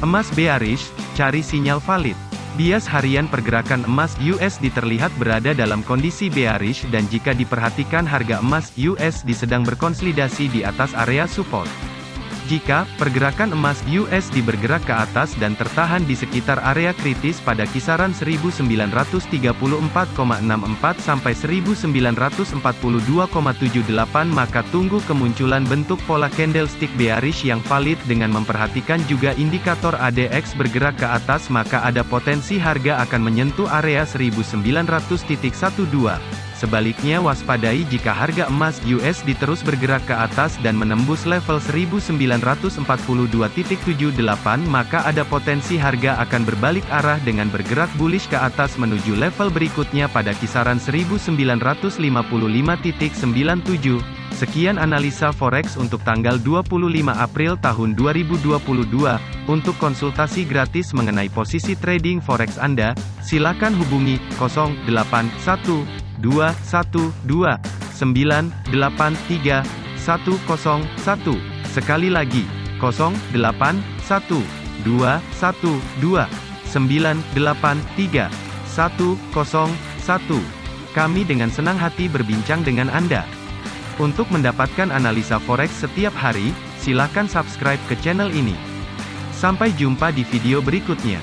Emas bearish, cari sinyal valid. Bias harian pergerakan emas USD terlihat berada dalam kondisi bearish dan jika diperhatikan harga emas USD sedang berkonsolidasi di atas area support. Jika pergerakan emas USD bergerak ke atas dan tertahan di sekitar area kritis pada kisaran 1934,64 sampai 1942,78 maka tunggu kemunculan bentuk pola candlestick bearish yang valid dengan memperhatikan juga indikator ADX bergerak ke atas maka ada potensi harga akan menyentuh area 1900.12. Sebaliknya waspadai jika harga emas USD terus bergerak ke atas dan menembus level 1942.78 maka ada potensi harga akan berbalik arah dengan bergerak bullish ke atas menuju level berikutnya pada kisaran 1955.97. Sekian analisa forex untuk tanggal 25 April tahun 2022. Untuk konsultasi gratis mengenai posisi trading forex Anda, silakan hubungi 081 dua satu dua sembilan delapan tiga satu kosong satu. Sekali lagi kosong delapan satu dua satu dua sembilan delapan tiga satu kosong satu. Kami dengan senang hati berbincang dengan Anda. Untuk mendapatkan analisa forex setiap hari silakan subscribe ke channel ini. Sampai jumpa di video berikutnya